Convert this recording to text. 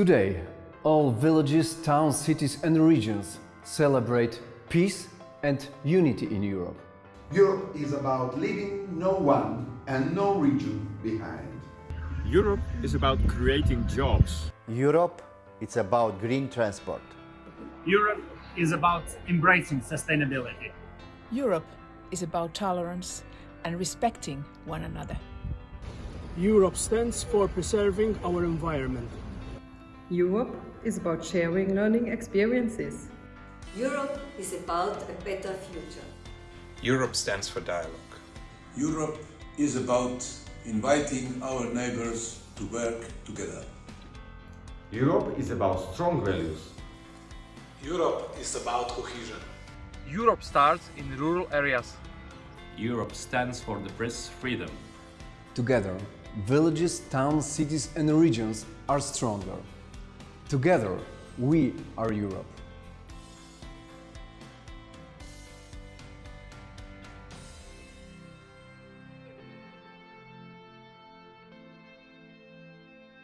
Today, all villages, towns, cities and regions celebrate peace and unity in Europe. Europe is about leaving no one and no region behind. Europe is about creating jobs. Europe, it's about green transport. Europe is about embracing sustainability. Europe is about tolerance and respecting one another. Europe stands for preserving our environment. Europe is about sharing learning experiences. Europe is about a better future. Europe stands for dialogue. Europe is about inviting our neighbors to work together. Europe is about strong values. Europe is about cohesion. Europe starts in rural areas. Europe stands for the press freedom. Together, villages, towns, cities and regions are stronger. Together, we are Europe.